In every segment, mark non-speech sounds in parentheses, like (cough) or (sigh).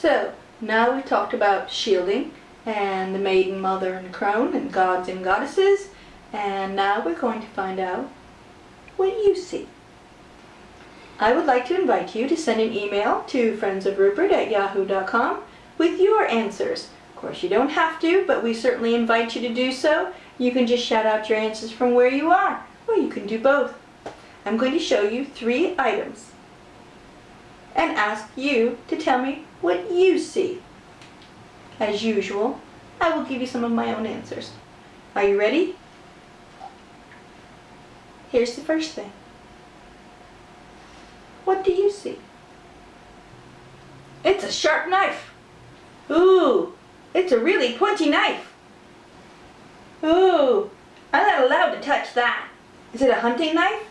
So, now we've talked about shielding and the maiden, mother, and crone and gods and goddesses. And now we're going to find out what you see. I would like to invite you to send an email to friendsofrupert at yahoo.com with your answers. Of course, you don't have to, but we certainly invite you to do so. You can just shout out your answers from where you are, or you can do both. I'm going to show you three items and ask you to tell me what you see. As usual, I will give you some of my own answers. Are you ready? Here's the first thing. What do you see? It's a sharp knife. Ooh, it's a really pointy knife. Ooh, I'm not allowed to touch that. Is it a hunting knife?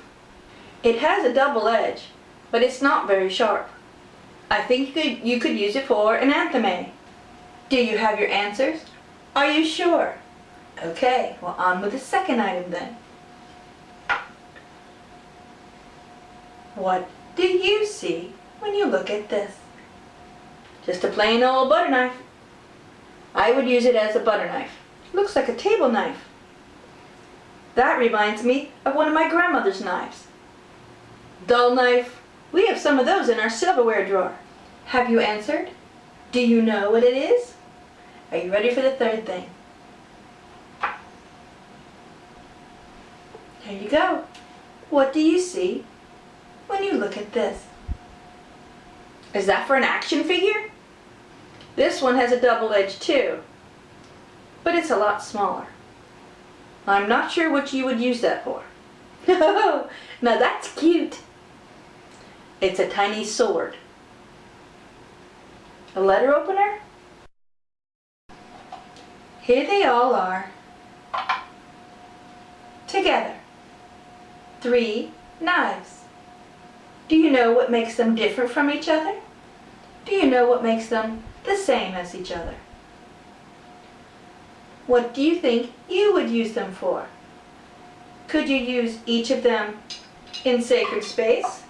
It has a double edge, but it's not very sharp. I think you could, you could use it for an athame. Do you have your answers? Are you sure? Okay, well on with the second item then. What do you see when you look at this? Just a plain old butter knife. I would use it as a butter knife. Looks like a table knife. That reminds me of one of my grandmother's knives. Dull knife. We have some of those in our silverware drawer. Have you answered? Do you know what it is? Are you ready for the third thing? Here you go. What do you see when you look at this? Is that for an action figure? This one has a double edge too, but it's a lot smaller. I'm not sure what you would use that for. No, (laughs) now that's cute. It's a tiny sword. A letter opener? Here they all are. Together. Three knives. Do you know what makes them different from each other? Do you know what makes them the same as each other? What do you think you would use them for? Could you use each of them in sacred space?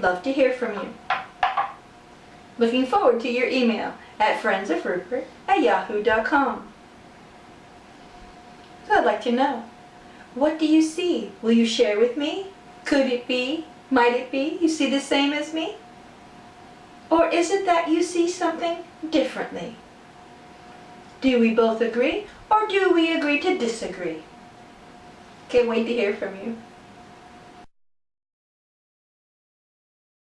Love to hear from you. Looking forward to your email at friendsofrupert at yahoo.com. So I'd like to know, what do you see? Will you share with me? Could it be? Might it be? You see the same as me? Or is it that you see something differently? Do we both agree or do we agree to disagree? Can't wait to hear from you.